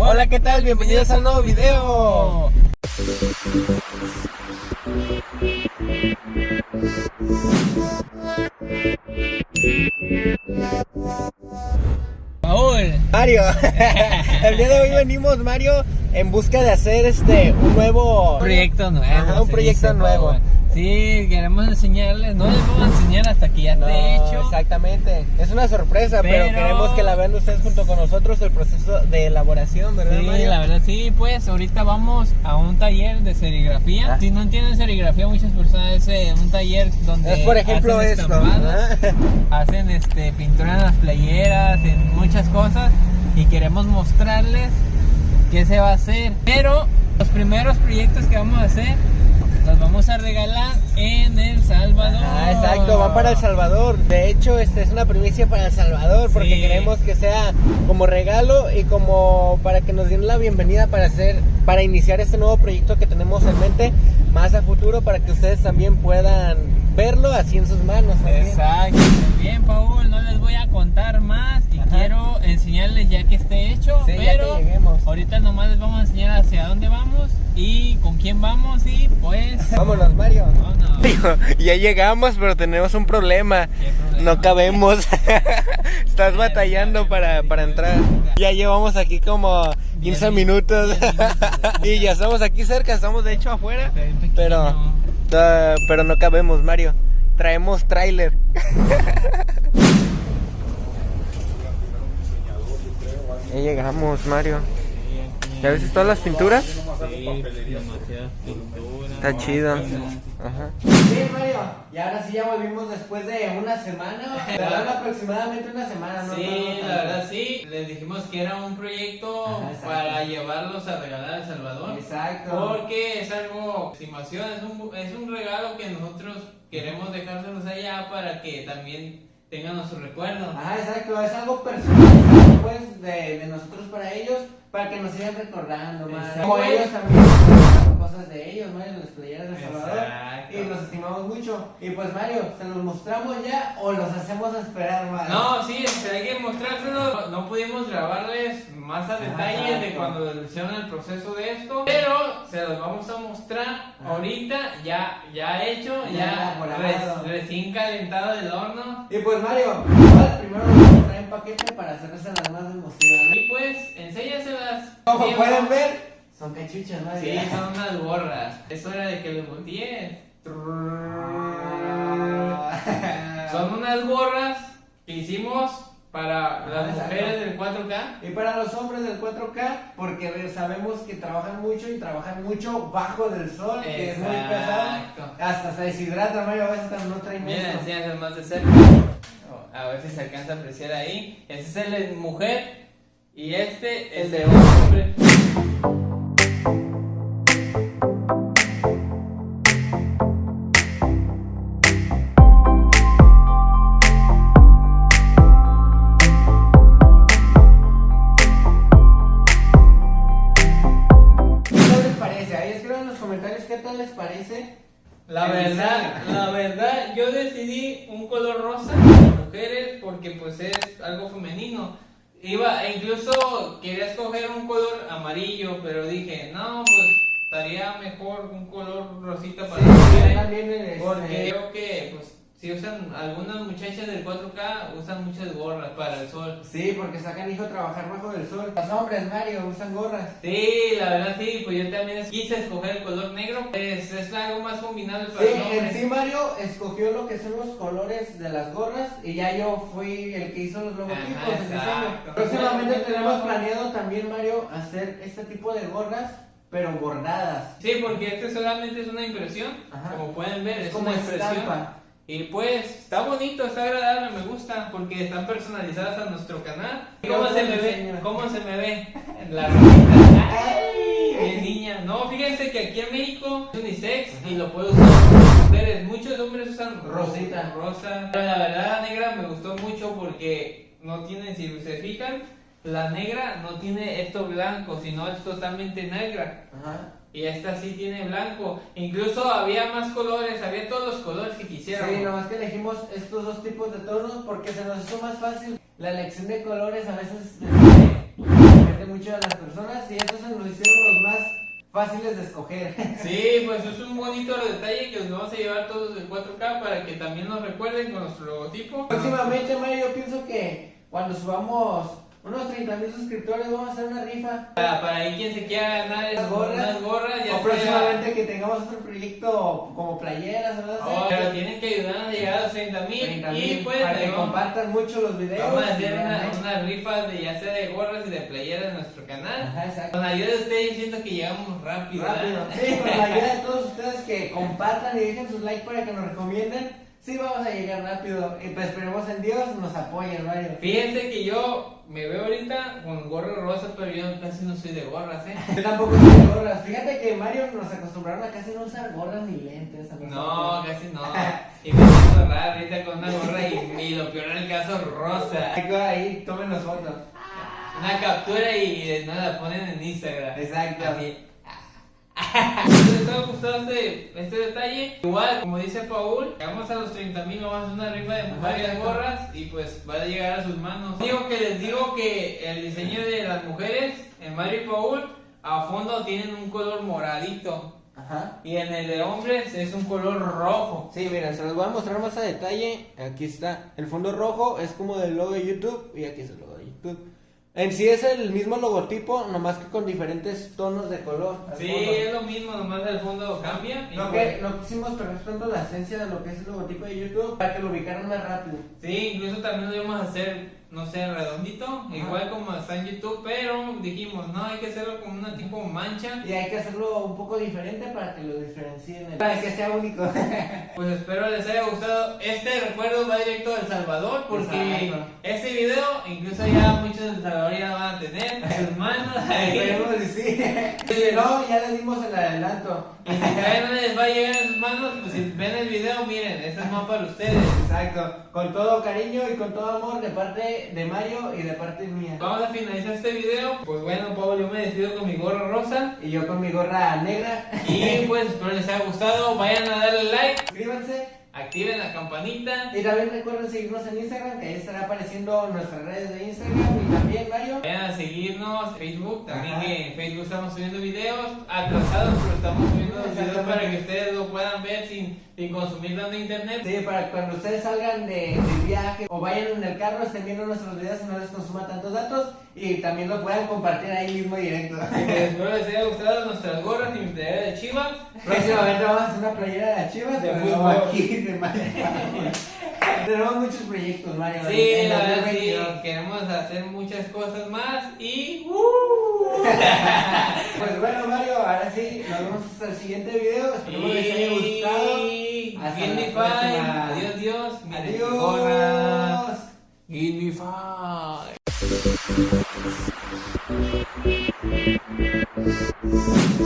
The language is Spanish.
Hola, ¿qué tal? Bienvenidos al nuevo video. Paul. Mario, el día de hoy venimos, Mario, en busca de hacer este un nuevo proyecto nuevo. Ajá, un proyecto nuevo. Sí, queremos enseñarles, no les vamos a enseñar hasta que ya No, esté hecho. exactamente. Es una sorpresa, pero... Pero- queremos que la vean ustedes junto con nosotros el proceso de elaboración, ¿verdad, Sí, Mario? la verdad sí, pues ahorita vamos a un taller de serigrafía. Ah. Si no entienden serigrafía, muchas personas es eh, un taller donde Es por ejemplo hacen esto. hacen este pintura en las playeras, en muchas cosas y queremos mostrarles qué se va a hacer. Pero los primeros proyectos que vamos a hacer los vamos a regalar en El Salvador. Ah, exacto, van para El Salvador. De hecho, este es una primicia para El Salvador porque Sí. queremos que sea como regalo y como para que nos den la bienvenida para hacer, para iniciar este nuevo proyecto que tenemos en mente más a futuro para que ustedes también puedan verlo así en sus manos. también. Exacto. Bien, Paul, no les voy a contar más y Ajá. quiero enseñarles ya que esté hecho, Sí, ya pero que lleguemos. ahorita nomás les vamos a enseñar hacia dónde vamos y con quién vamos y pues Vámonos, Mario. ya llegamos, pero tenemos un problema. No cabemos. Estás batallando para, para entrar. Ya llevamos aquí como 15 minutos. y ya estamos aquí cerca, estamos de hecho afuera. Pero, pero no cabemos, Mario. Traemos tráiler. ya llegamos, Mario. ¿Ya ves todas las pinturas? Sí. Está chido. Ajá. Sí, Mario. Y ahora sí ya volvimos después de una semana. ¿verdad? aproximadamente una semana, ¿no? Sí, la verdad sí. Les dijimos que era un proyecto Ajá, para llevarlos a regalar a El Salvador. Exacto. Porque es algo, estimación, es un, es un regalo que nosotros queremos dejárselos allá para que también tengan nuestro recuerdo. Ajá, exacto. Es algo personal, pues, de, de nosotros para ellos, para que nos sigan recordando, más. Como ellos también cosas de ellos, ¿no? En las playeras de Salvador. Exacto. Y los estimamos mucho. Y pues, Mario, ¿se los mostramos ya o los hacemos esperar más? No, sí, este, hay que mostrárselo. No pudimos grabarles más a detalle de cuando hicieron el proceso de esto, pero se los vamos a mostrar ahorita, ya, ya hecho, Ya ya, res- recién calentado del horno. Y pues, Mario, igual primero paquete para hacerles las más emocionantes. Y pues, enséñaselas. Como pueden ver, son cachuchas, ¿no? Sí, son unas gorras. Es hora de que les voltees. Son unas gorras que hicimos para las Ah, exacto. mujeres del 4K. Y para los hombres del 4K, porque sabemos que trabajan mucho y trabajan mucho bajo del sol, que es muy pesado. Exacto. Hasta se deshidrata, Mario, a veces no trae Mira, más de cerca. A ver si se alcanza a apreciar ahí. Este es el de mujer y este es de hombre. Porque pues es algo femenino. Iba, e incluso quería escoger un color amarillo, pero dije, no, pues estaría mejor un color rosita para Sí, este, Porque creo que, pues, si usan, algunas muchachas del 4K usan muchas gorras para el sol. Sí, porque sacan hijo a trabajar bajo del sol. Los hombres, Mario, usan gorras. Sí, la verdad sí, pues yo también quise escoger el color negro, pues es algo más combinable para Sí, en sí Mario escogió lo que son los colores de las gorras y ya yo fui el que hizo los logotipos, Ajá. Próximamente Bueno, tenemos planeado también Mario hacer este tipo de gorras, pero bordadas. Sí, porque este solamente es una impresión, Ajá. como pueden ver, es, Es como una impresión. estampa. Y pues está bonito, está agradable, me gusta, porque están personalizadas a nuestro canal. ¿Cómo se me ve? ¿Cómo se me ve? La. ¡Ay! Bien niña. No, fíjense que aquí en México es unisex y lo puede usar mujeres. Muchos hombres usan Rosita. rosa. Pero la verdad la negra me gustó mucho porque no tiene, si se fijan, la negra no tiene esto blanco, sino es totalmente negra. Ajá. Y esta sí tiene blanco. Incluso había más colores, había todos los colores que quisieran. Sí, nomás que elegimos estos dos tipos de tonos porque se nos hizo más fácil. La elección de colores a veces sorprende mucho a las personas y estos se nos hicieron los más fáciles de escoger. Sí, pues es un bonito detalle que nos vamos a llevar todos de 4K para que también nos recuerden con nuestro logotipo. Próximamente, Mario, yo pienso que cuando subamos unos 30 mil suscriptores vamos a hacer una rifa. Para, para ahí quien se quiera ganar Las gorras. unas gorras, ya o próximamente que tengamos otro proyecto como playeras o no sé. Oh, pero tienen que ayudar a llegar a los 30 mil 30 y pues para que compartan mucho los videos. vamos a hacer una, una rifa de ya sea de gorras y de playeras en nuestro canal. Ajá, exacto. Con la ayuda de ustedes siento que llegamos rápido. Rápido. ¿verdad? Sí, con la ayuda de todos ustedes que compartan y dejen sus likes para que nos recomienden. Sí, vamos a llegar rápido. Y pues esperemos en Dios nos apoyen, Mario. Fíjense que yo me veo ahorita con gorro rosa, pero yo casi no soy de gorras, ¿eh? Yo tampoco soy de gorras. Fíjate que Mario nos acostumbraron a casi no usar gorras ni lentes. a No, casi no. Y me siento raro ahorita con una gorra y, y lo peor en el caso, rosa. Ahí, tómenos fotos. Una captura y de nada la ponen en Instagram. Exacto. Así. ¿Les ha gustado este, este detalle? Igual, como dice Paul, llegamos a los 30 mil, vamos a hacer una rifa de varias gorras y pues va a llegar a sus manos. Digo que les digo que el diseño de las mujeres, en Mario y Paul, a fondo tienen un color moradito. Ajá. Y en el de hombres es un color rojo. Sí, miren, se los voy a mostrar más a detalle. Aquí está. El fondo rojo es como del logo de YouTube. Y aquí es el logo de YouTube. En sí es el mismo logotipo, nomás que con diferentes tonos de color. Sí, fondo. es lo mismo, nomás el fondo cambia. y No, que no quisimos perder tanto la esencia de lo que es el logotipo de YouTube para que lo ubicaran más rápido. Sí, incluso también lo íbamos a hacer, no sé, redondito, igual como está en YouTube, pero dijimos, no, hay que hacerlo con una tipo mancha. Y hay que hacerlo un poco diferente para que lo diferencien. Para que sea único. Pues espero les haya gustado. Este recuerdo va directo a El Salvador, porque Exacto. este video, incluso ya muchos de El Salvador ya lo van a tener en sus manos. Esperemos que sí. Si no, ya les dimos el adelanto. Y si todavía no les va a llegar en sus manos, pues si ven el video, miren, este es más para ustedes. Exacto. Con todo cariño y con todo amor de parte de Mario y de parte mía. Vamos a finalizar este video. Pues bueno, Pablo, yo me despido con mi gorro rosa. Y yo con mi gorra negra. Y pues espero les haya gustado. Vayan a darle like, Suscríbanse. Activen la campanita. Y también recuerden seguirnos en Instagram, que ahí estará apareciendo nuestras redes de Instagram. Y también Mario. Vayan a seguirnos en Facebook. También Ajá. que en Facebook estamos subiendo videos atrasados, pero estamos subiendo los videos para que ustedes lo puedan ver sin, sin consumir tanto internet. Sí, para cuando ustedes salgan de, de viaje o vayan en el carro, estén viendo nuestros videos y no les consuma tantos datos. Y también lo puedan compartir ahí mismo directo. Espero les haya gustado nuestras gorras y mi playera de Chivas. Próximamente vamos a hacer una playera de chivas De fútbol. aquí de Mario. Tenemos muchos proyectos, Mario. Sí, la verdad sí, 2022. queremos hacer muchas cosas más y... Pues bueno, Mario, ahora sí, nos vemos hasta el siguiente video. Esperemos les haya gustado. Hasta la próxima. We'll be right back.